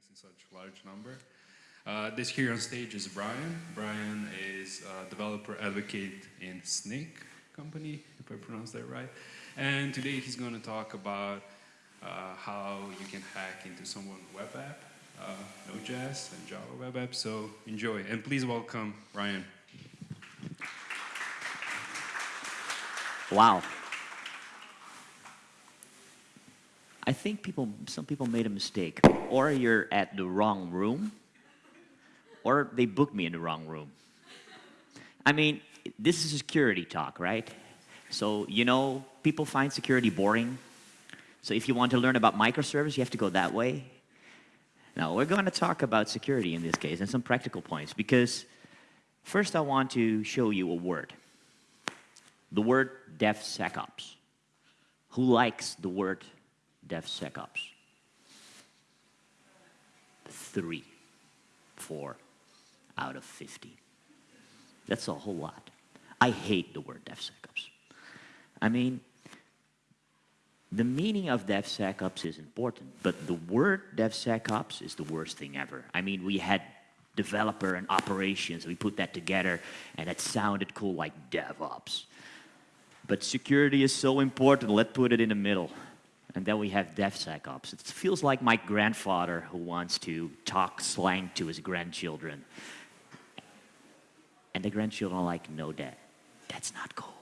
us in such large number. Uh, this here on stage is Brian. Brian is a developer advocate in Snyk company, if I pronounced that right. And today he's going to talk about uh, how you can hack into someone's web app, uh, Node.js and Java web app. So enjoy. And please welcome Brian. Wow. I think people, some people made a mistake. Or you're at the wrong room, or they booked me in the wrong room. I mean, this is a security talk, right? So, you know, people find security boring. So if you want to learn about microservice, you have to go that way. Now, we're going to talk about security in this case and some practical points because first I want to show you a word. The word DevSecOps. Who likes the word DevSecOps? Three, four out of 50. That's a whole lot. I hate the word DevSecOps. I mean, the meaning of DevSecOps is important, but the word DevSecOps is the worst thing ever. I mean, we had developer and operations, we put that together, and it sounded cool like DevOps. But security is so important, let's put it in the middle. And then we have DevSecOps. It feels like my grandfather who wants to talk slang to his grandchildren. And the grandchildren are like, no, dad, that's not cool.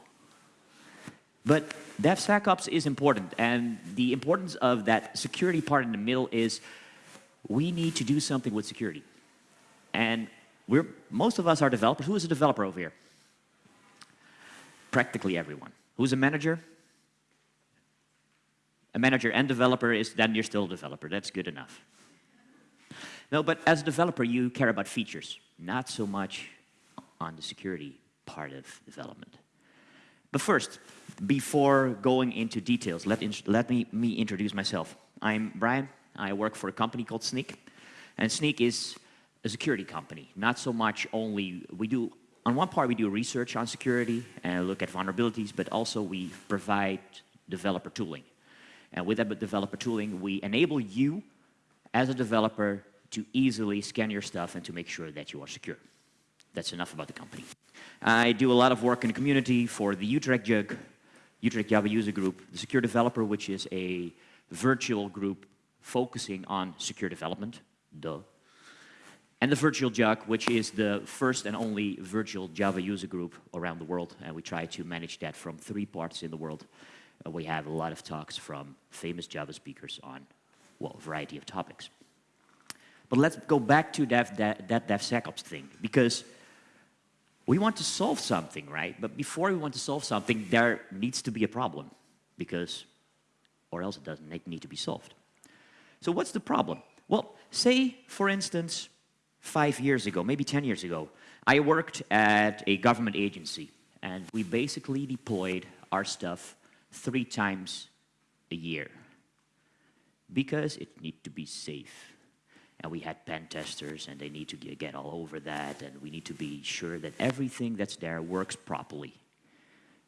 But DevSecOps is important, and the importance of that security part in the middle is we need to do something with security. And we're, most of us are developers. Who is a developer over here? Practically everyone. Who's a manager? A manager and developer is, then you're still a developer. That's good enough. No, but as a developer, you care about features, not so much on the security part of development. But first, before going into details, let, let me, me introduce myself. I'm Brian. I work for a company called Sneak. And Sneak is a security company. Not so much only, we do, on one part we do research on security and look at vulnerabilities, but also we provide developer tooling. And with that developer tooling, we enable you as a developer to easily scan your stuff and to make sure that you are secure. That's enough about the company. I do a lot of work in the community for the Utrecht JUG, Utrecht Java User Group, the Secure Developer, which is a virtual group focusing on secure development, duh. And the Virtual JUG, which is the first and only virtual Java user group around the world, and we try to manage that from three parts in the world. We have a lot of talks from famous Java speakers on, well, a variety of topics. But let's go back to that, that, that DevSecOps thing, because we want to solve something, right? But before we want to solve something, there needs to be a problem because, or else it doesn't need to be solved. So what's the problem? Well, say, for instance, five years ago, maybe 10 years ago, I worked at a government agency and we basically deployed our stuff three times a year because it needs to be safe and we had pen testers and they need to get all over that and we need to be sure that everything that's there works properly.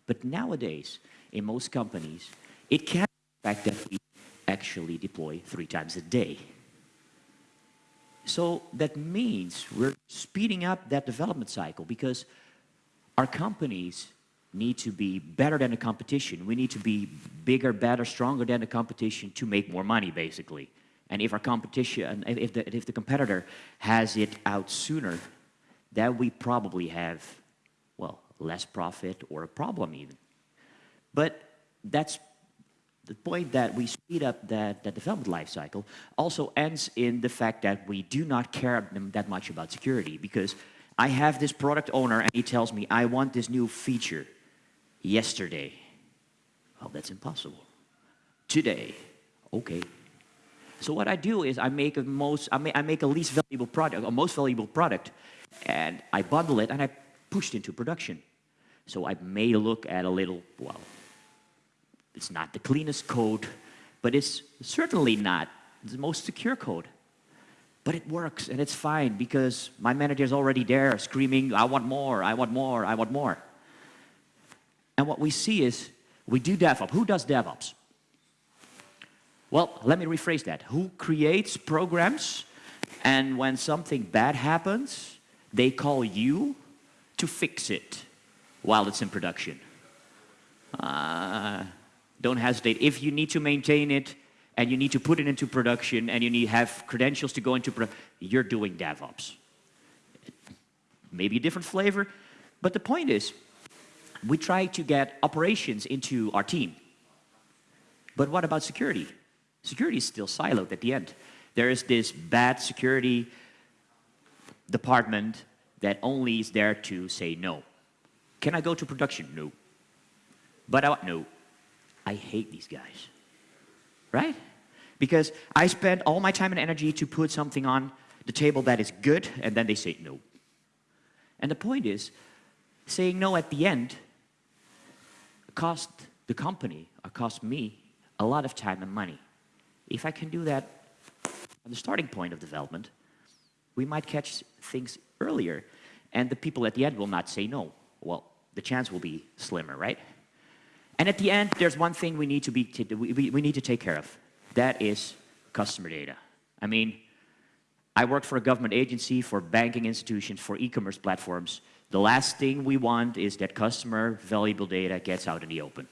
But nowadays, in most companies, it can be fact that we actually deploy three times a day. So that means we're speeding up that development cycle because our companies need to be better than the competition. We need to be bigger, better, stronger than the competition to make more money, basically. And if our competition, if the, if the competitor has it out sooner, then we probably have, well, less profit or a problem even. But that's the point that we speed up that, that development life cycle also ends in the fact that we do not care that much about security because I have this product owner and he tells me, I want this new feature yesterday. Well, that's impossible. Today, okay, so what I do is I make a most, I make, I make a least valuable product, a most valuable product, and I bundle it and I push it into production. So I may look at a little, well, it's not the cleanest code, but it's certainly not the most secure code. But it works and it's fine because my manager is already there screaming, I want more, I want more, I want more. And what we see is we do DevOps. Who does DevOps? Well, let me rephrase that. Who creates programs And when something bad happens, they call you to fix it while it's in production. Uh, don't hesitate. If you need to maintain it and you need to put it into production and you need have credentials to go into production, you're doing DevOps. Maybe a different flavor, but the point is, we try to get operations into our team. But what about security? Security is still siloed at the end. There is this bad security department that only is there to say no. Can I go to production? No. But I, no. I hate these guys. Right? Because I spend all my time and energy to put something on the table that is good, and then they say no. And the point is, saying no at the end cost the company, or cost me, a lot of time and money. If I can do that on the starting point of development, we might catch things earlier, and the people at the end will not say no. Well, the chance will be slimmer, right? And at the end, there's one thing we need to, be we, we need to take care of. That is customer data. I mean, I worked for a government agency, for banking institutions, for e-commerce platforms. The last thing we want is that customer valuable data gets out in the open.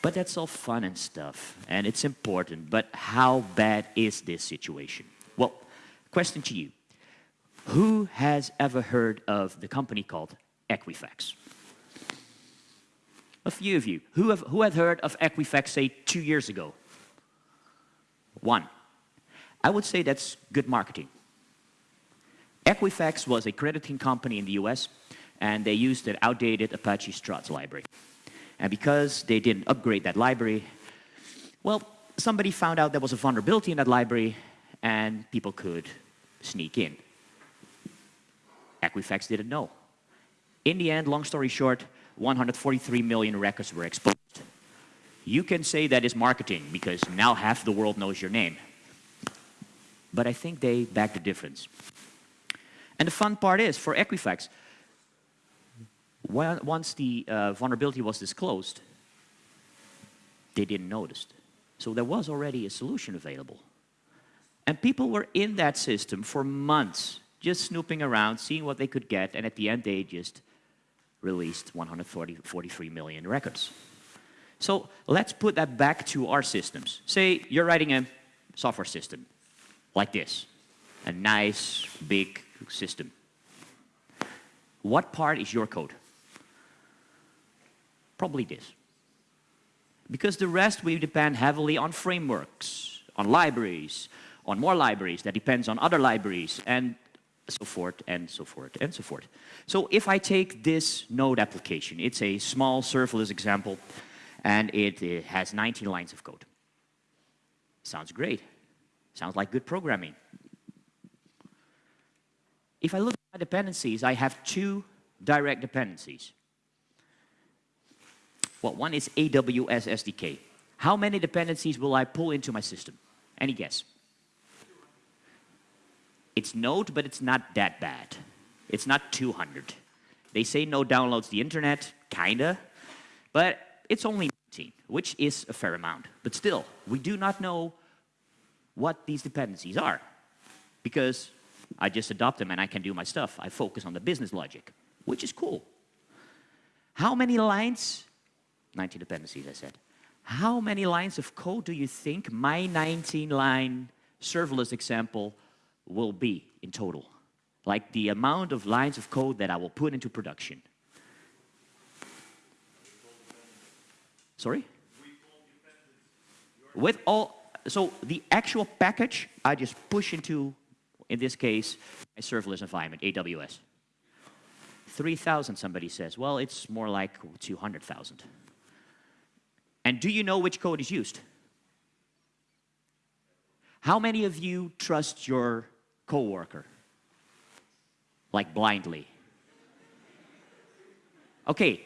But that's all fun and stuff, and it's important, but how bad is this situation? Well, question to you. Who has ever heard of the company called Equifax? A few of you. Who have, who had heard of Equifax, say, two years ago? One. I would say that's good marketing. Equifax was a crediting company in the US, and they used an outdated Apache Struts library. And because they didn't upgrade that library, well, somebody found out there was a vulnerability in that library, and people could sneak in. Equifax didn't know. In the end, long story short, 143 million records were exposed. You can say that is marketing because now half the world knows your name. But I think they back the difference. And the fun part is, for Equifax, when, once the uh, vulnerability was disclosed, they didn't notice. So there was already a solution available. And people were in that system for months, just snooping around, seeing what they could get, and at the end they just released 143 million records. So let's put that back to our systems. Say you're writing a software system like this, a nice big system. What part is your code? Probably this. Because the rest we depend heavily on frameworks, on libraries, on more libraries that depends on other libraries, and so forth, and so forth, and so forth. So if I take this node application, it's a small serverless example, and it, it has 19 lines of code. Sounds great. Sounds like good programming. If I look at my dependencies, I have two direct dependencies. Well, one is AWS SDK. How many dependencies will I pull into my system? Any guess? It's Node, but it's not that bad. It's not 200. They say Node downloads the internet, kinda, but it's only 19, which is a fair amount. But still, we do not know what these dependencies are because I just adopt them and I can do my stuff. I focus on the business logic, which is cool. How many lines, 19 dependencies I said, how many lines of code do you think my 19 line serverless example will be in total? Like the amount of lines of code that I will put into production. Sorry? With all, so the actual package, I just push into, in this case, a serverless environment, AWS. 3,000, somebody says. Well, it's more like 200,000. And do you know which code is used? How many of you trust your coworker? Like blindly. Okay,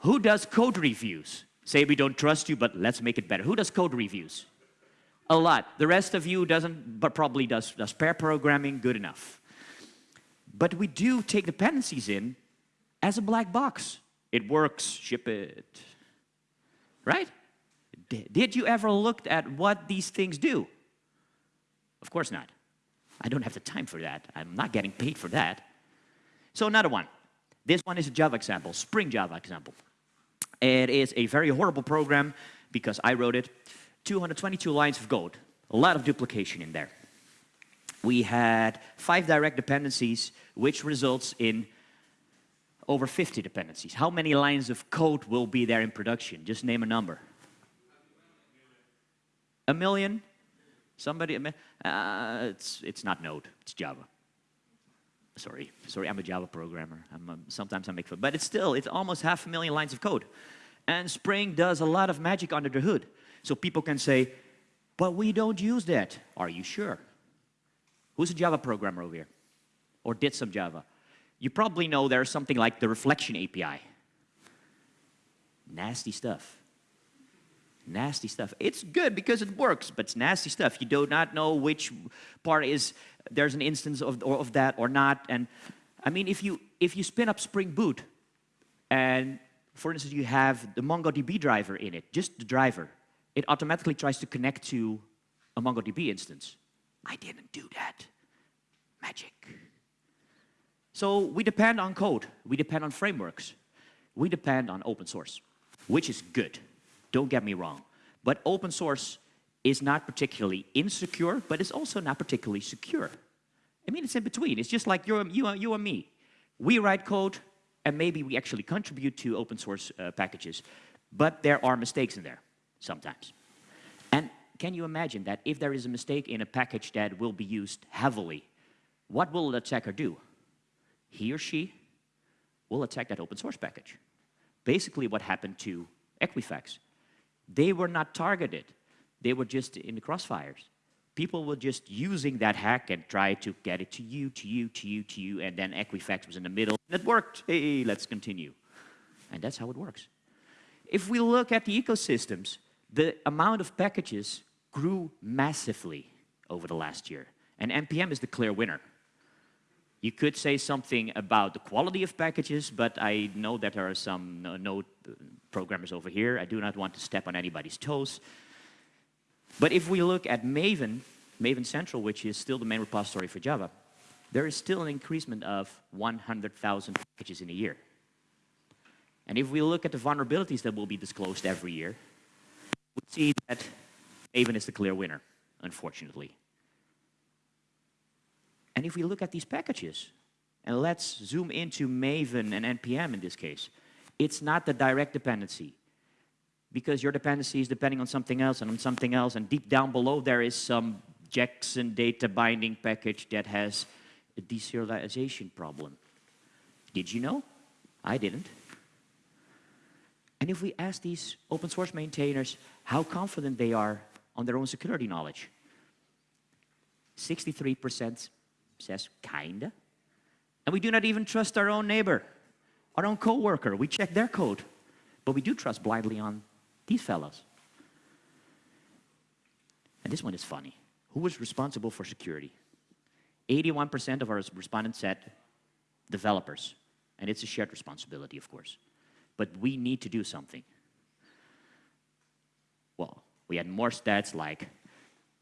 who does code reviews? Say we don't trust you, but let's make it better. Who does code reviews? A lot. The rest of you doesn't, but probably does, does pair programming good enough. But we do take dependencies in as a black box. It works, ship it. Right? Did you ever look at what these things do? Of course not. I don't have the time for that. I'm not getting paid for that. So another one. This one is a Java example, Spring Java example. It is a very horrible program because I wrote it. 222 lines of code, a lot of duplication in there. We had five direct dependencies, which results in over 50 dependencies. How many lines of code will be there in production? Just name a number. A million? Somebody? Uh, it's, it's not Node, it's Java. Sorry, sorry, I'm a Java programmer. I'm, um, sometimes I make fun, but it's still, it's almost half a million lines of code. And Spring does a lot of magic under the hood. So people can say, but we don't use that. Are you sure? Who's a Java programmer over here? Or did some Java? You probably know there's something like the reflection API. Nasty stuff. Nasty stuff. It's good because it works, but it's nasty stuff. You do not know which part is, there's an instance of, of that or not. And I mean, if you, if you spin up Spring Boot, and for instance, you have the MongoDB driver in it, just the driver, it automatically tries to connect to a MongoDB instance. I didn't do that. Magic. So we depend on code. We depend on frameworks. We depend on open source, which is good. Don't get me wrong. But open source is not particularly insecure, but it's also not particularly secure. I mean, it's in between. It's just like you're, you, you and me. We write code, and maybe we actually contribute to open source uh, packages, but there are mistakes in there sometimes. And can you imagine that if there is a mistake in a package that will be used heavily, what will the attacker do? He or she will attack that open source package. Basically what happened to Equifax. They were not targeted. They were just in the crossfires. People were just using that hack and try to get it to you, to you, to you, to you, and then Equifax was in the middle, and it worked. Hey, let's continue. And that's how it works. If we look at the ecosystems, the amount of packages grew massively over the last year, and NPM is the clear winner. You could say something about the quality of packages, but I know that there are some no- Node programmers over here. I do not want to step on anybody's toes. But if we look at Maven, Maven Central, which is still the main repository for Java, there is still an increasement of 100,000 packages in a year. And if we look at the vulnerabilities that will be disclosed every year, we see that Maven is the clear winner, unfortunately. And if we look at these packages, and let's zoom into Maven and NPM in this case, it's not the direct dependency. Because your dependency is depending on something else and on something else, and deep down below there is some Jackson data binding package that has a deserialization problem. Did you know? I didn't. And if we ask these open source maintainers how confident they are on their own security knowledge, 63% says kinda. And we do not even trust our own neighbor, our own coworker. We check their code, but we do trust blindly on these fellows. And this one is funny. Who was responsible for security? 81% of our respondents said developers. And it's a shared responsibility, of course. But we need to do something. Well, we had more stats like,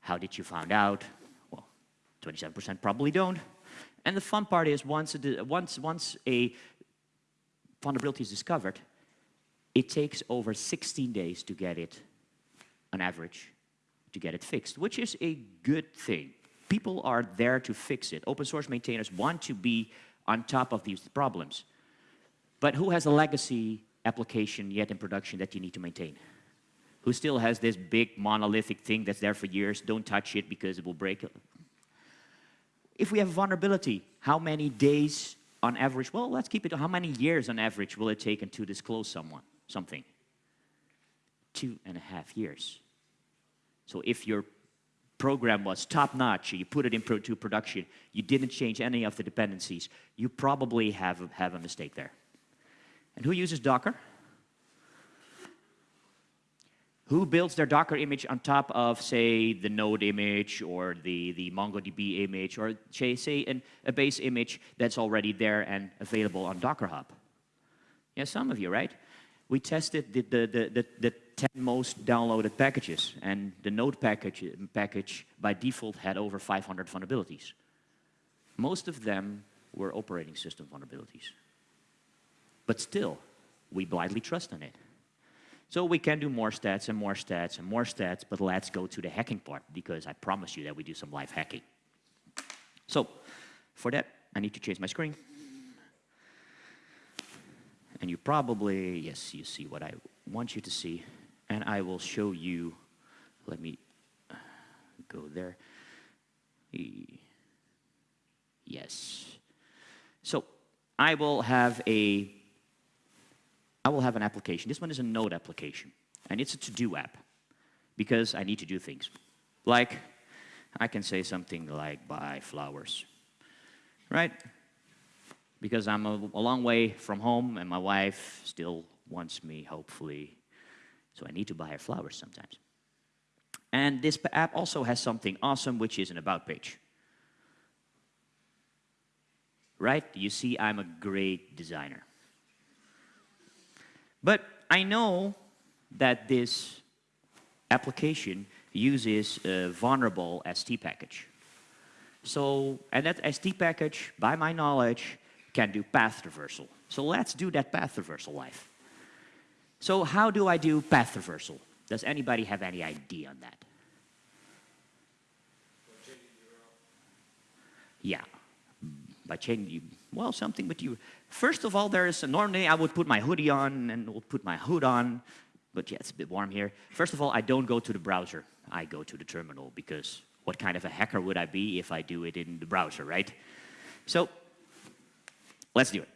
how did you find out? Well, 27% probably don't. And the fun part is once a, once, once a vulnerability is discovered, it takes over 16 days to get it, on average, to get it fixed, which is a good thing. People are there to fix it. Open source maintainers want to be on top of these problems. But who has a legacy application yet in production that you need to maintain? Who still has this big monolithic thing that's there for years, don't touch it because it will break? If we have vulnerability, how many days on average, well, let's keep it, how many years on average will it take to disclose someone, something? Two and a half years. So if your program was top-notch, you put it into pro production, you didn't change any of the dependencies, you probably have, have a mistake there. And who uses Docker? Who builds their Docker image on top of, say, the Node image or the, the MongoDB image or, say, say an, a base image that's already there and available on Docker Hub? Yeah, some of you, right? We tested the, the, the, the, the 10 most downloaded packages, and the Node package, package by default had over 500 vulnerabilities. most of them were operating system vulnerabilities. But still, we blindly trust in it. So we can do more stats and more stats and more stats, but let's go to the hacking part because I promise you that we do some live hacking. So for that, I need to change my screen. And you probably, yes, you see what I want you to see. And I will show you, let me uh, go there. Yes. So I will have a, I will have an application. This one is a node application, and it's a to-do app because I need to do things. Like, I can say something like buy flowers, right? Because I'm a, a long way from home and my wife still wants me, hopefully, so I need to buy her flowers sometimes. And this app also has something awesome, which is an about page. Right? You see, I'm a great designer. But I know that this application uses a vulnerable ST package. So, and that ST package, by my knowledge, can do path traversal. So let's do that path traversal live. So how do I do path traversal? Does anybody have any idea on that? Yeah, by changing, well, something with you. First of all, there is, a, normally I would put my hoodie on and would put my hood on, but yeah, it's a bit warm here. First of all, I don't go to the browser. I go to the terminal because what kind of a hacker would I be if I do it in the browser, right? So let's do it.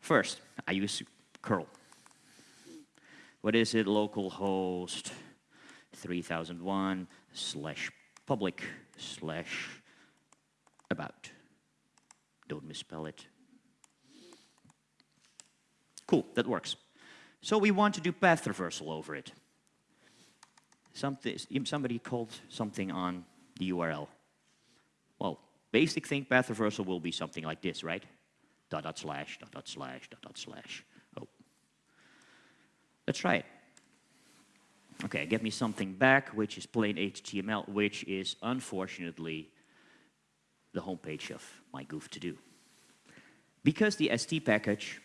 First, I use curl. What is it? Localhost 3001 slash public slash about. Don't misspell it. Cool, that works. So we want to do path traversal over it. Something, somebody called something on the URL. Well, basic thing path traversal will be something like this, right? Dot dot slash, dot dot slash, dot dot slash. Oh. Let's try it. Okay, get me something back, which is plain HTML, which is unfortunately the homepage of my goof to do. Because the ST package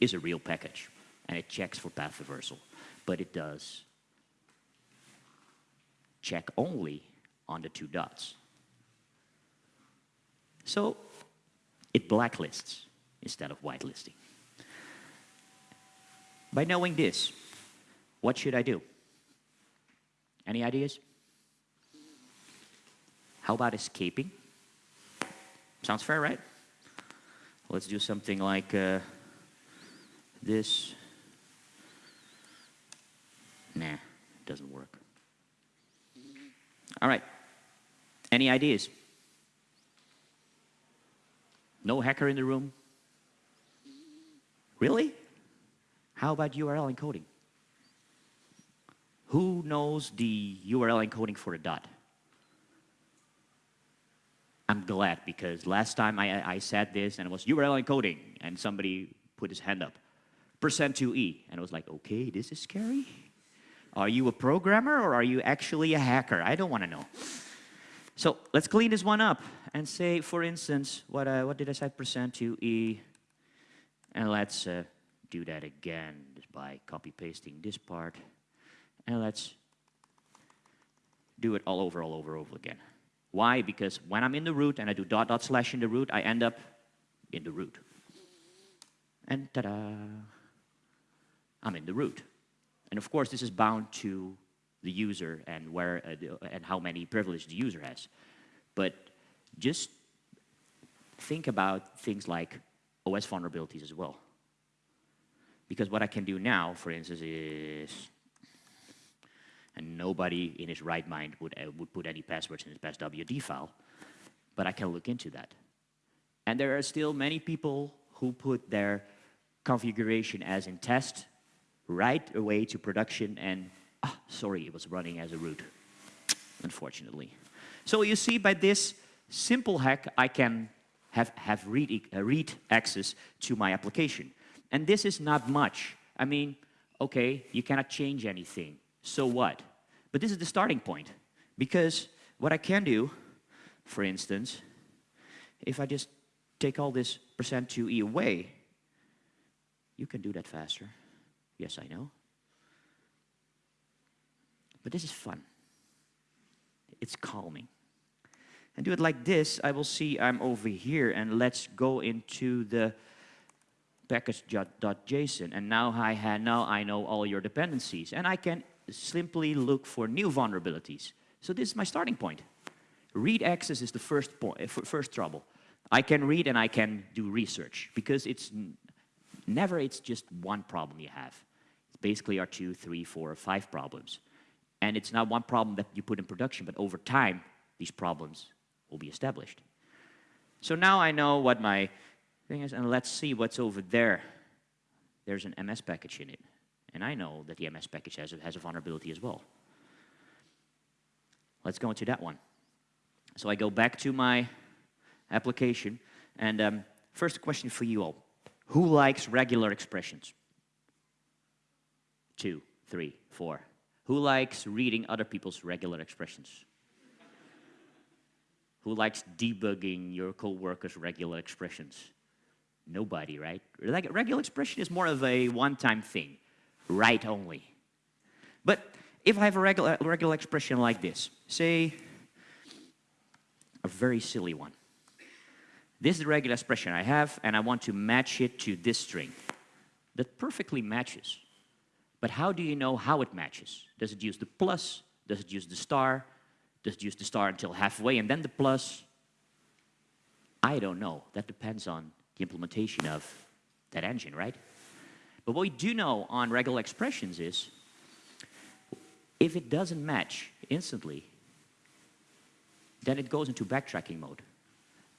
is a real package and it checks for path reversal, but it does check only on the two dots. So it blacklists instead of whitelisting. By knowing this, what should I do? Any ideas? How about escaping? Sounds fair, right? Let's do something like uh, this. Nah, doesn't work. All right. Any ideas? No hacker in the room? Really? How about URL encoding? Who knows the URL encoding for a dot? I'm glad because last time I, I said this and it was URL encoding and somebody put his hand up. Percent 2e. And I was like, okay, this is scary. Are you a programmer or are you actually a hacker? I don't want to know. So let's clean this one up and say, for instance, what, uh, what did I say? Percent 2e. And let's uh, do that again just by copy pasting this part. And let's do it all over, all over, over again. Why? Because when I'm in the root and I do dot dot slash in the root, I end up in the root. And ta-da, I'm in the root. And of course, this is bound to the user and where uh, the, and how many privileges the user has. But just think about things like OS vulnerabilities as well. Because what I can do now, for instance, is and nobody in his right mind would, uh, would put any passwords in his passwd file, but I can look into that. And there are still many people who put their configuration as in test right away to production and, ah, sorry, it was running as a root, unfortunately. So you see, by this simple hack, I can have, have read, uh, read access to my application. And this is not much. I mean, okay, you cannot change anything so what? But this is the starting point. Because what I can do, for instance, if I just take all this percent 2e away, you can do that faster. Yes, I know. But this is fun. It's calming. And do it like this, I will see I'm over here, and let's go into the package.json. And now I, now I know all your dependencies, and I can simply look for new vulnerabilities. So this is my starting point. Read access is the first, point, eh, first trouble. I can read and I can do research, because it's never it's just one problem you have. It's basically our two, three, four, or five problems. And it's not one problem that you put in production, but over time, these problems will be established. So now I know what my thing is, and let's see what's over there. There's an MS package in it. And I know that the MS package has a, has a vulnerability as well. Let's go into that one. So I go back to my application, and um, first question for you all. Who likes regular expressions? Two, three, four. Who likes reading other people's regular expressions? Who likes debugging your coworkers' regular expressions? Nobody, right? Like regular expression is more of a one-time thing, write only. But if I have a regular, regular expression like this, say a very silly one. This is the regular expression I have, and I want to match it to this string. That perfectly matches. But how do you know how it matches? Does it use the plus? Does it use the star? Does it use the star until halfway and then the plus? I don't know. That depends on the implementation of that engine, right? But what we do know on regular expressions is if it doesn't match instantly, then it goes into backtracking mode.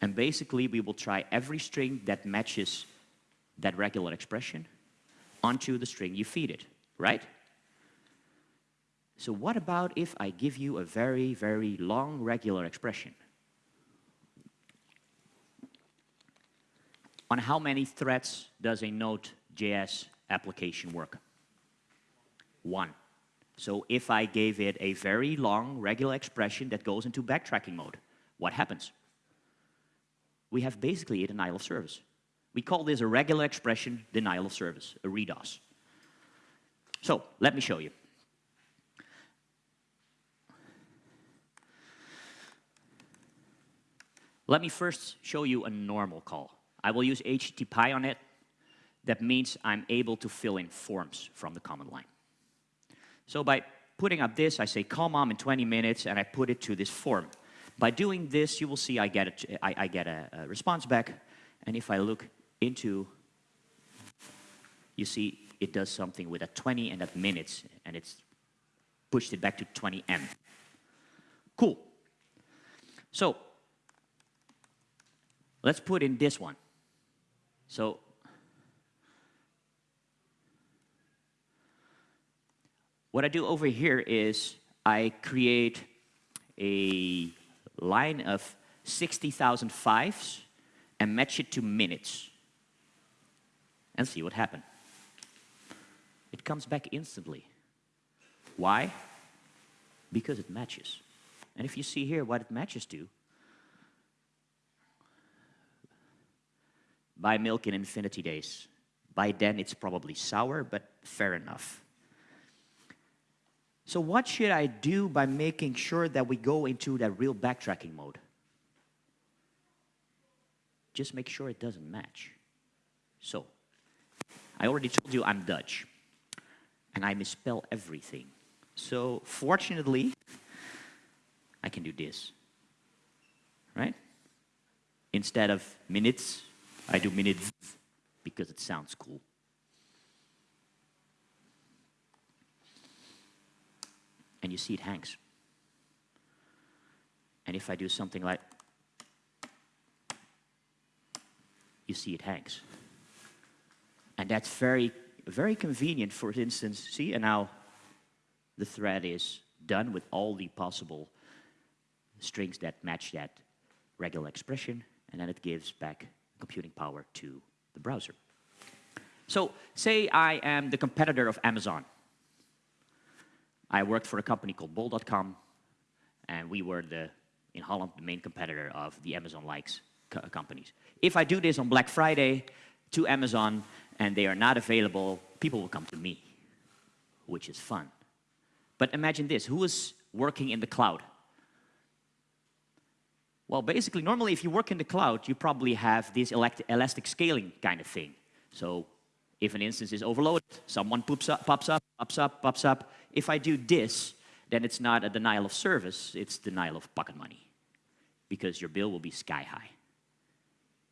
And basically, we will try every string that matches that regular expression onto the string you feed it, right? So what about if I give you a very, very long regular expression? On how many threads does a Node.js application work? One. So if I gave it a very long regular expression that goes into backtracking mode, what happens? We have basically a denial of service. We call this a regular expression denial of service, a REDOS. So let me show you. Let me first show you a normal call. I will use HTTP on it. That means I'm able to fill in forms from the command line. So by putting up this, I say call mom in 20 minutes, and I put it to this form. By doing this, you will see I get, a, I, I get a, a response back, and if I look into, you see it does something with a 20 and a minutes, and it's pushed it back to 20M. Cool. So let's put in this one. So What I do over here is I create a line of 60,000 fives and match it to minutes and see what happens. It comes back instantly. Why? Because it matches. And if you see here what it matches to, buy milk in infinity days. By then it's probably sour, but fair enough. So what should I do by making sure that we go into that real backtracking mode? Just make sure it doesn't match. So, I already told you I'm Dutch, and I misspell everything. So, fortunately, I can do this, right? Instead of minutes, I do minutes because it sounds cool. And you see it hangs. And if I do something like, you see it hangs. And that's very, very convenient, for instance, see, and now the thread is done with all the possible strings that match that regular expression, and then it gives back computing power to the browser. So say I am the competitor of Amazon. I worked for a company called Bol.com, and we were the, in Holland, the main competitor of the Amazon likes. co- companies. If I do this on Black Friday to Amazon and they are not available, people will come to me, which is fun. But imagine this who is working in the cloud? Well, basically, normally if you work in the cloud, you probably have this elastic scaling kind of thing. So if an instance is overloaded, someone poops up, pops up, pops up, pops up. If I do this, then it's not a denial of service, it's denial of pocket money because your bill will be sky high.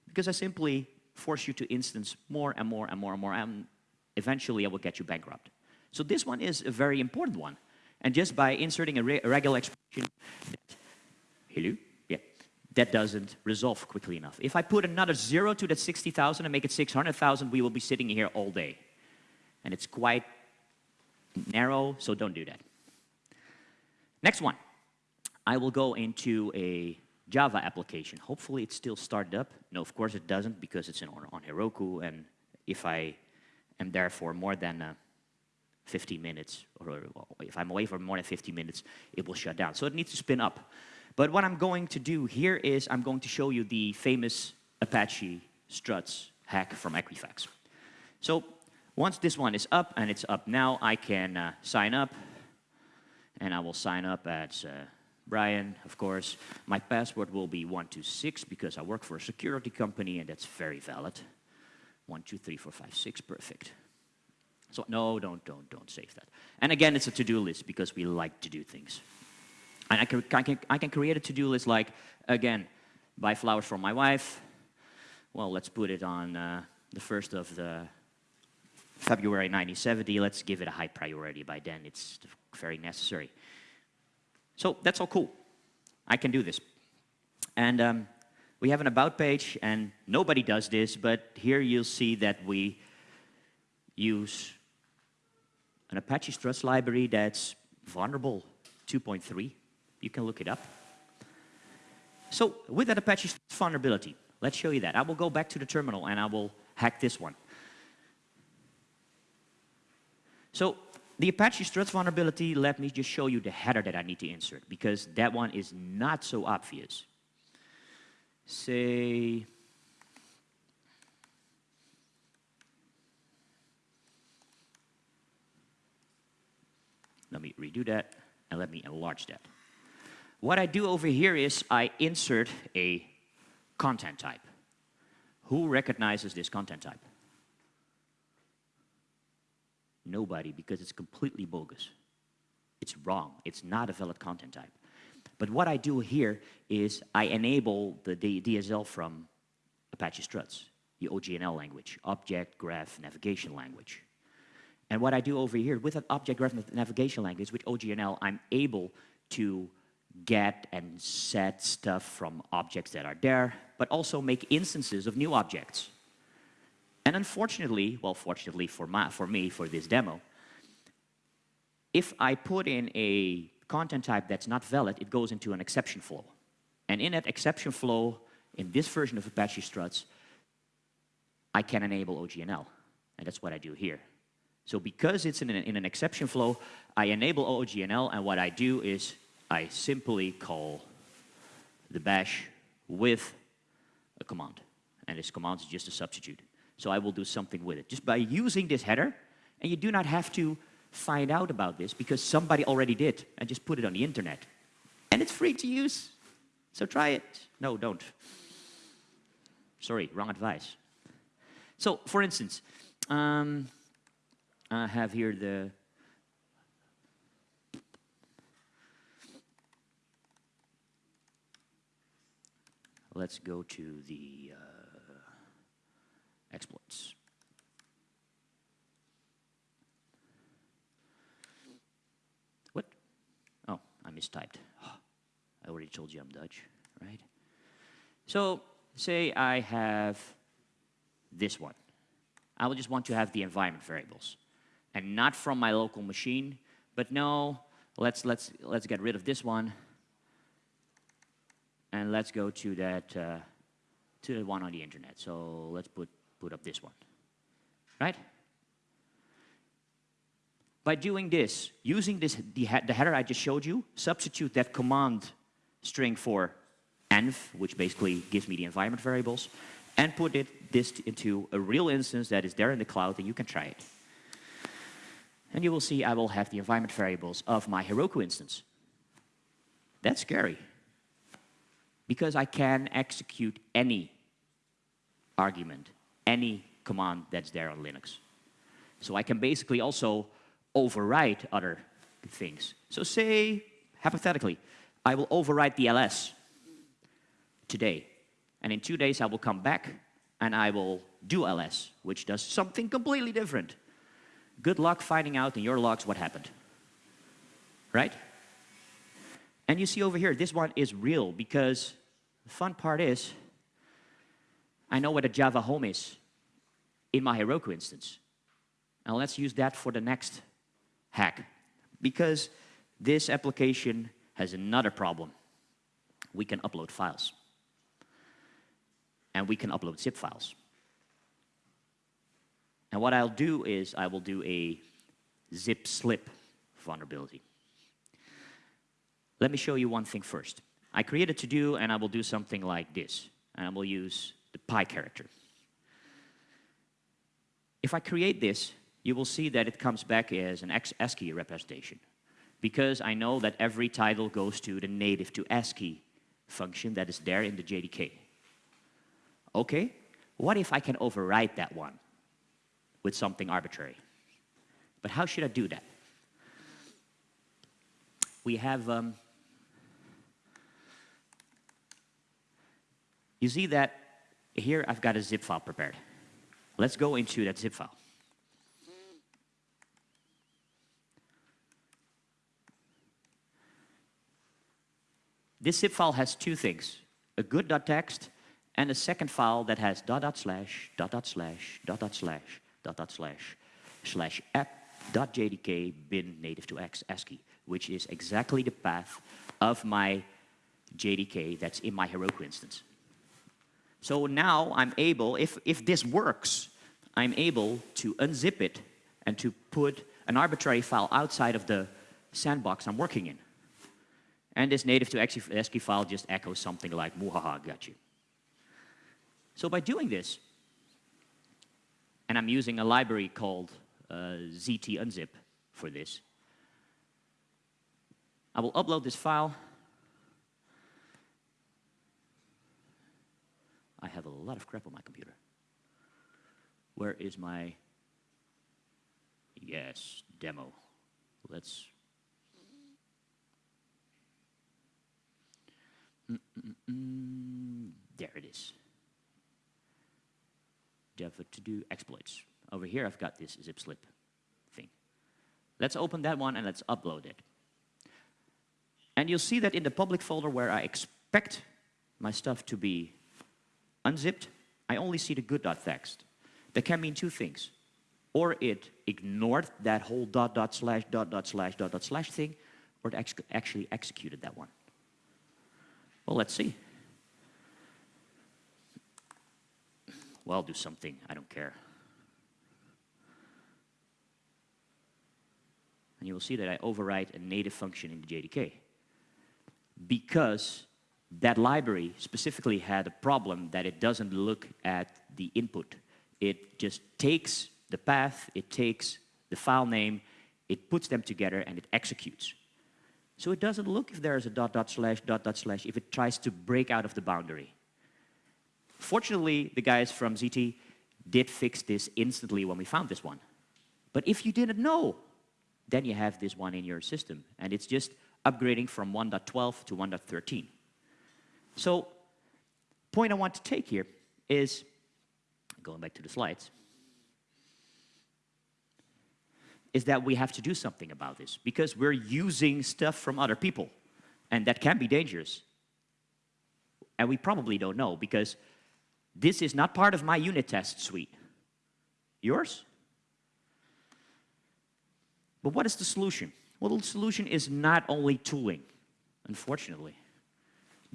Because I simply force you to instance more and more and more and more, and eventually I will get you bankrupt. So this one is a very important one. And just by inserting a, re- a regular expression, hello, that doesn't resolve quickly enough. If I put another zero to that 60,000 and make it 600,000, we will be sitting here all day. And it's quite narrow, so don't do that. Next one. I will go into a Java application. Hopefully it still started up. No, of course it doesn't because it's on, on Heroku and if I am there for more than uh, 50 minutes, or if I'm away for more than 50 minutes, it will shut down. So it needs to spin up. But what I'm going to do here is I'm going to show you the famous Apache struts hack from Equifax. So once this one is up, and it's up now, I can uh, sign up, and I will sign up as uh, Brian, of course. My password will be 126 because I work for a security company, and that's very valid. One, two, three, four, five, six, perfect. So no, don't, don't, don't save that. And again, it's a to-do list because we like to do things. And I can, I can, I can create a to-do list like, again, buy flowers for my wife. Well, let's put it on uh, the first of the February 1970. Let's give it a high priority. By then, it's very necessary. So that's all cool. I can do this. And um, we have an about page, and nobody does this, but here you'll see that we use an Apache Struts library that's vulnerable 2.3. You can look it up. So with that Apache vulnerability, let's show you that. I will go back to the terminal and I will hack this one. So the Apache Struts vulnerability, let me just show you the header that I need to insert because that one is not so obvious. Say, let me redo that and let me enlarge that. What I do over here is I insert a content type. Who recognizes this content type? Nobody, because it's completely bogus. It's wrong. It's not a valid content type. But what I do here is I enable the DSL from Apache Struts, the OGNL language, Object Graph Navigation Language. And what I do over here with an Object Graph Navigation Language, with OGNL, I'm able to get and set stuff from objects that are there, but also make instances of new objects. And unfortunately, well, fortunately for, my, for me, for this demo, if I put in a content type that's not valid, it goes into an exception flow. And in that exception flow, in this version of Apache Struts, I can enable OGNL. And that's what I do here. So because it's in an, in an exception flow, I enable OGNL, and what I do is I simply call the bash with a command. And this command is just a substitute. So I will do something with it. Just by using this header, and you do not have to find out about this because somebody already did and just put it on the internet. And it's free to use. So try it. No, don't. Sorry, wrong advice. So, for instance, um, I have here the let's go to the uh, exploits. What? Oh, I mistyped. I already told you I'm Dutch, right? So, say I have this one. I will just want to have the environment variables. And not from my local machine, but no, let's, let's, let's get rid of this one. And let's go to that, uh, to the one on the internet. So let's put, put up this one, right? By doing this, using this, the, the header I just showed you, substitute that command string for env, which basically gives me the environment variables, and put it, this into a real instance that is there in the cloud, and you can try it. And you will see I will have the environment variables of my Heroku instance. That's scary, because I can execute any argument, any command that's there on Linux. So I can basically also overwrite other things. So say, hypothetically, I will overwrite the ls today. And in two days, I will come back and I will do ls, which does something completely different. Good luck finding out in your logs what happened. Right? And you see over here, this one is real because the fun part is I know what a Java home is in my Heroku instance. Now let's use that for the next hack. Because this application has another problem. We can upload files. And we can upload zip files. And what I'll do is I will do a zip slip vulnerability. Let me show you one thing first. I created to do and I will do something like this. And I will use the pi character. If I create this, you will see that it comes back as an ASCII representation. Because I know that every title goes to the native to ASCII function that is there in the JDK. Okay, what if I can override that one with something arbitrary? But how should I do that? We have, um, you see that here I've got a zip file prepared. Let's go into that zip file. This zip file has two things, a good.txt and a second file that has dot dot slash, dot dot slash, dot dot slash, dot dot slash, slash app.jdk bin native to X ASCII, which is exactly the path of my JDK that's in my Heroku instance. So now I'm able, if, if this works, I'm able to unzip it and to put an arbitrary file outside of the sandbox I'm working in. And this native to ASCII file just echoes something like, muhaha, got you. So by doing this, and I'm using a library called uh, ZT unzip for this, I will upload this file. I have a lot of crap on my computer. Where is my, yes, demo. Let's Mm -mm -mm. There it is. To do exploits. Over here, I've got this zip slip thing. Let's open that one and let's upload it. And you'll see that in the public folder where I expect my stuff to be unzipped, I only see the good.txt. That can mean two things. Or it ignored that whole dot dot slash dot dot slash dot dot slash thing, or it actually executed that one. Well, let's see. Well, I'll do something. I don't care. And you will see that I overwrite a native function in the JDK. Because that library specifically had a problem that it doesn't look at the input. It just takes the path, it takes the file name, it puts them together, and it executes. So it doesn't look if there is a dot dot slash dot dot slash if it tries to break out of the boundary. Fortunately, the guys from ZT did fix this instantly when we found this one. But if you didn't know, then you have this one in your system, and it's just upgrading from 1.12 to 1.13. So, point I want to take here is, going back to the slides, is that we have to do something about this because we're using stuff from other people and that can be dangerous. And we probably don't know because this is not part of my unit test suite. Yours? But what is the solution? Well, the solution is not only tooling, unfortunately,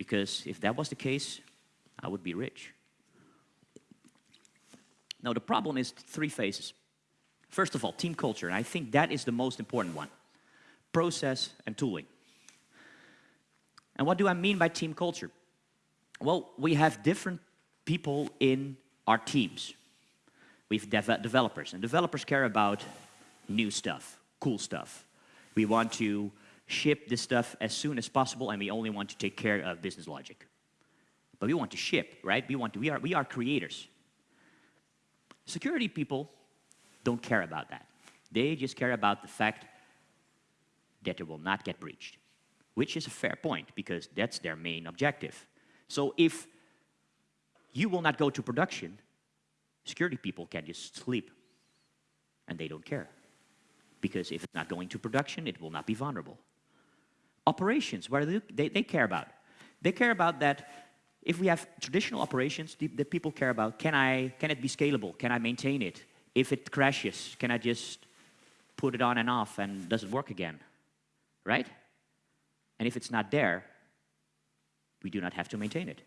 because if that was the case, I would be rich. Now, the problem is three phases. First of all, team culture, and I think that is the most important one. Process and tooling. And what do I mean by team culture? Well, we have different people in our teams. We have dev developers, and developers care about new stuff, cool stuff. We want to ship this stuff as soon as possible, and we only want to take care of business logic. But we want to ship, right? We, want to, we, are, we are creators. Security people don't care about that. They just care about the fact that it will not get breached, which is a fair point because that's their main objective. So if you will not go to production, security people can just sleep and they don't care. Because if it's not going to production, it will not be vulnerable. Operations, what do they, they care about? They care about that if we have traditional operations, that the people care about, can, I, can it be scalable? Can I maintain it? If it crashes, can I just put it on and off and does it work again? Right? And if it's not there, we do not have to maintain it.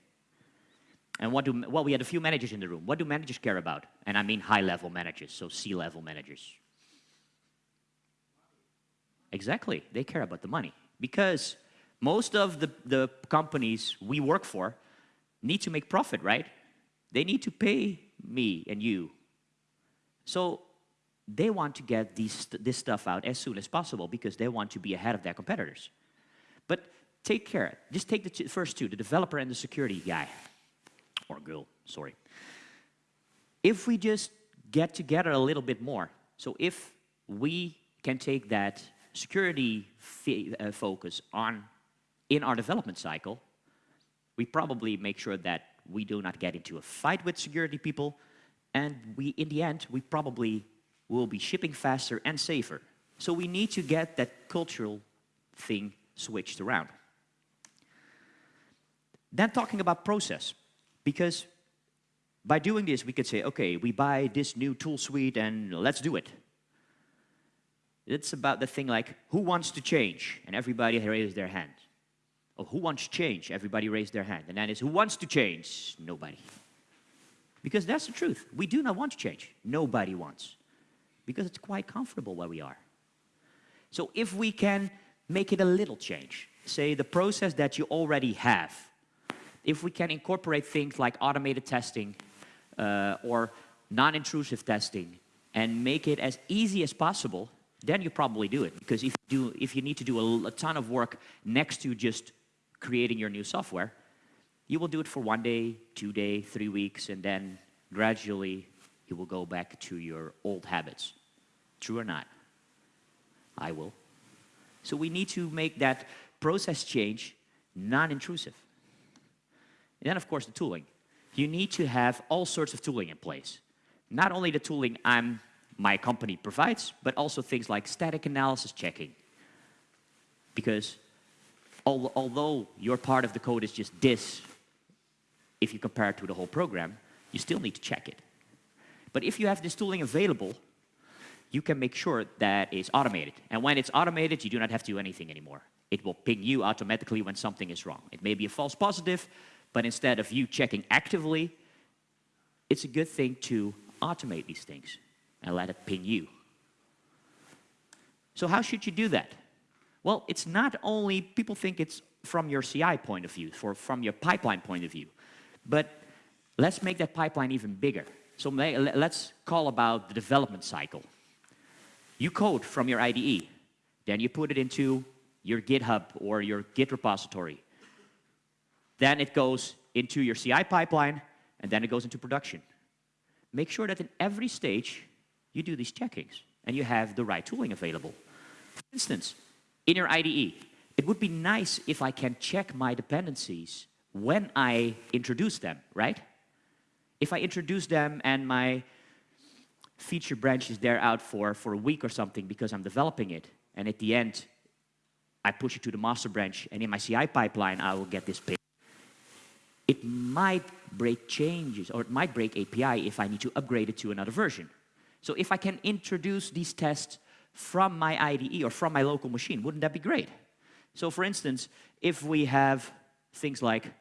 And what do, well, we had a few managers in the room. What do managers care about? And I mean high-level managers, so C-level managers. Exactly, they care about the money. Because most of the, the companies we work for need to make profit, right? They need to pay me and you. So they want to get these, this stuff out as soon as possible because they want to be ahead of their competitors. But take care. Just take the first two, the developer and the security guy. Or girl, sorry. If we just get together a little bit more, so if we can take that security uh, focus on in our development cycle, we probably make sure that we do not get into a fight with security people, and we, in the end, we probably will be shipping faster and safer. So we need to get that cultural thing switched around. Then talking about process, because by doing this, we could say, okay, we buy this new tool suite and let's do it. It's about the thing like, who wants to change? And everybody raised their hand. Oh, who wants change? Everybody raised their hand. And then it's, who wants to change? Nobody. Because that's the truth. We do not want to change. Nobody wants. Because it's quite comfortable where we are. So if we can make it a little change, say the process that you already have, if we can incorporate things like automated testing uh, or non-intrusive testing and make it as easy as possible, then you probably do it. Because if you, do, if you need to do a, a ton of work next to just creating your new software, you will do it for one day, two day, three weeks, and then gradually you will go back to your old habits. True or not? I will. So we need to make that process change non-intrusive. And then, of course, the tooling. You need to have all sorts of tooling in place. Not only the tooling I'm, my company provides, but also things like static analysis checking. Because although your part of the code is just this, if you compare it to the whole program, you still need to check it. But if you have this tooling available, you can make sure that it's automated. And when it's automated, you do not have to do anything anymore. It will ping you automatically when something is wrong. It may be a false positive, but instead of you checking actively, it's a good thing to automate these things and let it ping you. So how should you do that? Well, it's not only, people think it's from your CI point of view, for, from your pipeline point of view, but let's make that pipeline even bigger. So may, let's call about the development cycle. You code from your IDE, then you put it into your GitHub or your Git repository. Then it goes into your CI pipeline, and then it goes into production. Make sure that in every stage, you do these checkings, and you have the right tooling available. For instance, in your IDE. It would be nice if I can check my dependencies when I introduce them, right? If I introduce them and my feature branch is there out for, for a week or something because I'm developing it, and at the end, I push it to the master branch, and in my CI pipeline, I will get this. It might break changes, or it might break API if I need to upgrade it to another version. So if I can introduce these tests from my IDE or from my local machine. Wouldn't that be great? So for instance, if we have things like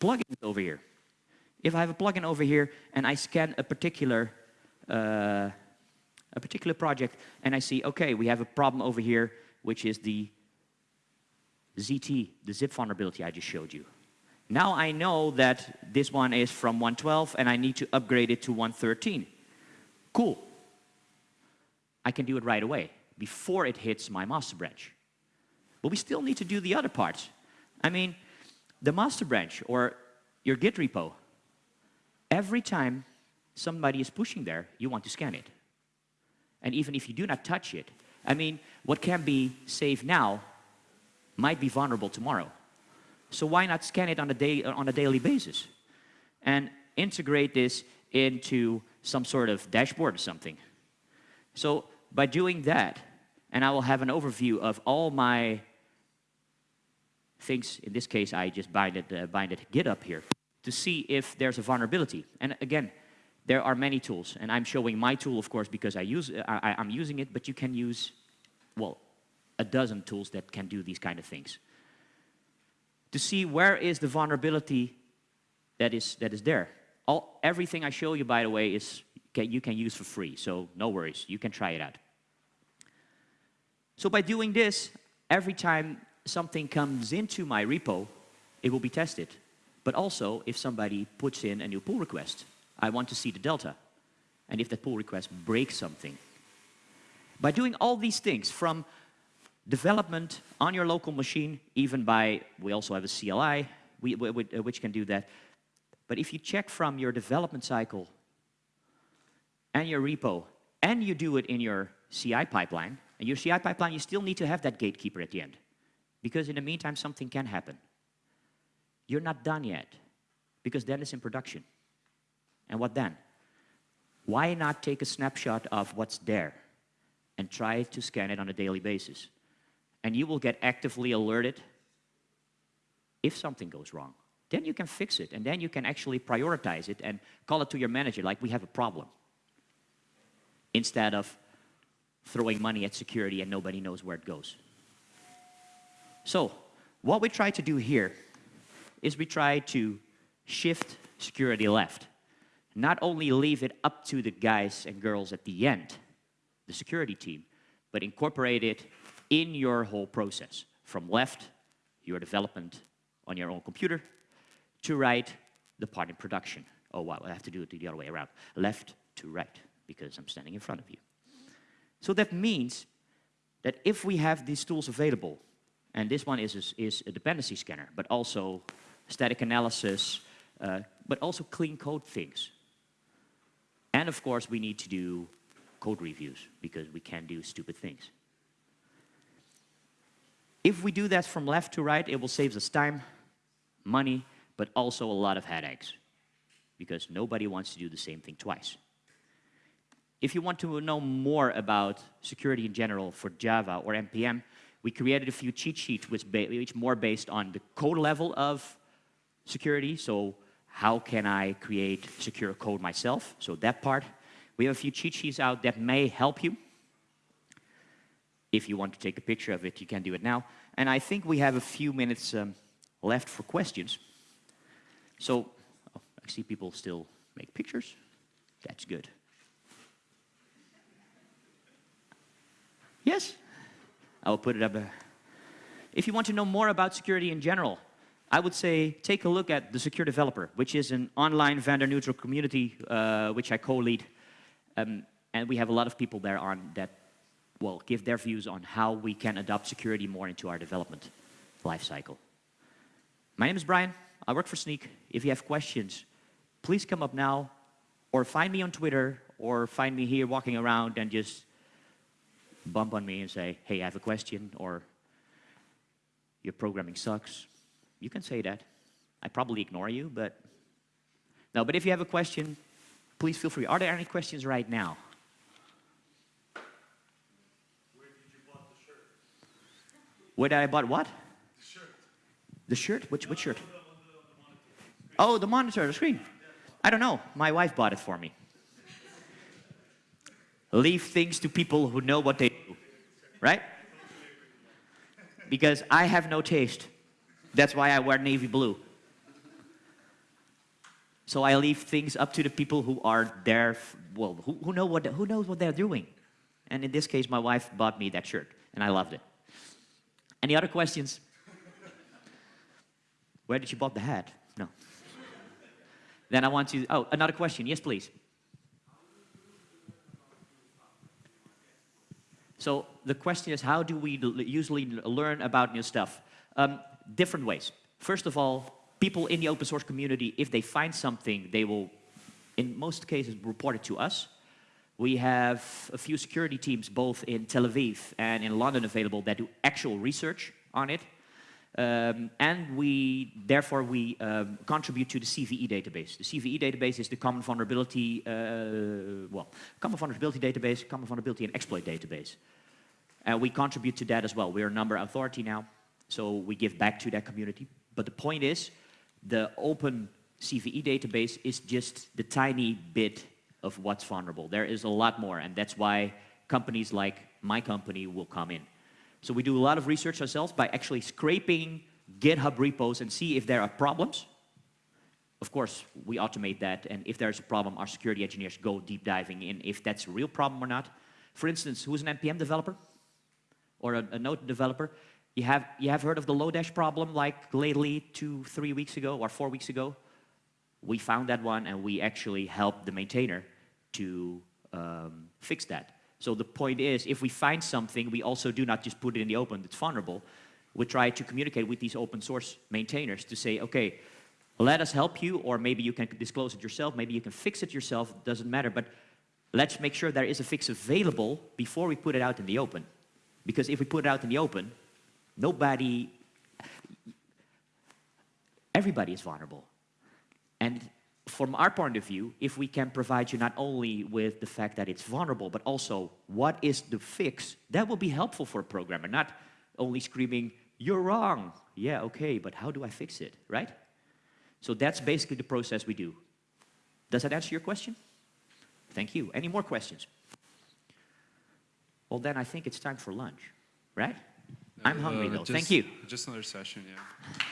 plugins over here. If I have a plugin over here and I scan a particular uh, a particular project and I see, okay, we have a problem over here, which is the ZT, the zip vulnerability I just showed you. Now I know that this one is from 112 and I need to upgrade it to 113. Cool. I can do it right away before it hits my master branch. But we still need to do the other parts. I mean, the master branch or your Git repo, every time somebody is pushing there, you want to scan it. And even if you do not touch it, I mean, what can be saved now might be vulnerable tomorrow. So why not scan it on a, day, on a daily basis? And integrate this into some sort of dashboard or something. So by doing that, and I will have an overview of all my things, in this case I just bind it, uh, bind it GitHub here, to see if there's a vulnerability. And again, there are many tools, and I'm showing my tool, of course, because I use, I, I'm using it, but you can use, well, a dozen tools that can do these kind of things. To see where is the vulnerability that is, that is there. All, everything I show you, by the way, is can, you can use for free, so no worries, you can try it out. So by doing this, every time something comes into my repo, it will be tested. But also, if somebody puts in a new pull request, I want to see the delta. And if that pull request breaks something. By doing all these things, from development on your local machine, even by, we also have a CLI, we, we, uh, which can do that. But if you check from your development cycle and your repo, and you do it in your CI pipeline, and your CI pipeline, you still need to have that gatekeeper at the end. Because in the meantime, something can happen. You're not done yet, because then it's in production. And what then? Why not take a snapshot of what's there and try to scan it on a daily basis? And you will get actively alerted if something goes wrong. Then you can fix it, and then you can actually prioritize it and call it to your manager like we have a problem. Instead of throwing money at security and nobody knows where it goes. So, what we try to do here is we try to shift security left not only leave it up to the guys and girls at the end, the security team, but incorporate it in your whole process. From left, your development on your own computer, to right, the part in production. Oh, wow, I have to do it the other way around. Left to right, because I'm standing in front of you. So that means that if we have these tools available, and this one is, is, a dependency scanner, but also static analysis, uh, but also clean code things. And of course, we need to do code reviews because we can do stupid things. If we do that from left to right, it will save us time, money, but also a lot of headaches because nobody wants to do the same thing twice. If you want to know more about security in general for Java or NPM, we created a few cheat sheets which, which more based on the code level of security, so how can I create secure code myself? So that part. We have a few cheat sheets out that may help you. If you want to take a picture of it, you can do it now. And I think we have a few minutes um, left for questions. So oh, I see people still make pictures. That's good. Yes? I will put it up there. If you want to know more about security in general, I would say take a look at the Secure Developer, which is an online vendor-neutral community uh, which I co-lead. Um, and we have a lot of people there on that well, give their views on how we can adopt security more into our development lifecycle. My name is Brian. I work for Snyk. If you have questions, please come up now or find me on Twitter or find me here walking around and just bump on me and say, hey, I have a question or your programming sucks you can say that. I probably ignore you, but no, but if you have a question, please feel free. Are there any questions right now? Where did you bought the shirt? Where did I bought what? The shirt. The shirt? Which, which shirt? On the, on the, on the. Oh, the monitor, the screen. I don't know. My wife bought it for me. Leave things to people who know what they do, right? Because I have no taste. That's why I wear navy blue. So I leave things up to the people who are there, well, who, who, know what, who knows what they're doing. And in this case, my wife bought me that shirt, and I loved it. Any other questions? Where did you bought the hat? No. then I want to, oh, another question. Yes, please. So the question is, how do we usually learn about new stuff? Um, different ways. First of all, people in the open source community, if they find something, they will, in most cases, report it to us. We have a few security teams, both in Tel Aviv and in London, available that do actual research on it. Um, and we, therefore, we um, contribute to the CVE database. The CVE database is the Common Vulnerability, uh, well, Common Vulnerability Database, Common Vulnerability and Exploit Database. And we contribute to that as well. We're a number authority now, so we give back to that community. But the point is, the open CVE database is just the tiny bit of what's vulnerable. There is a lot more, and that's why companies like my company will come in. So we do a lot of research ourselves by actually scraping GitHub repos and see if there are problems. Of course, we automate that, and if there's a problem, our security engineers go deep diving in if that's a real problem or not. For instance, who's an NPM developer? Or a, a Node developer? You have, you have heard of the Lodash problem like lately, two, three weeks ago, or four weeks ago? We found that one, and we actually helped the maintainer to um, fix that. So the point is, if we find something, we also do not just put it in the open that's vulnerable. We try to communicate with these open source maintainers to say, okay, let us help you, or maybe you can disclose it yourself, maybe you can fix it yourself, doesn't matter, but let's make sure there is a fix available before we put it out in the open. Because if we put it out in the open, nobody, everybody is vulnerable. And from our point of view, if we can provide you not only with the fact that it's vulnerable, but also what is the fix, that will be helpful for a programmer, not only screaming, you're wrong. Yeah, okay, but how do I fix it, right? So that's basically the process we do. Does that answer your question? Thank you. Any more questions? Well, then I think it's time for lunch, right? I'm hungry Uh, though. just- Thank you. Just another session, yeah.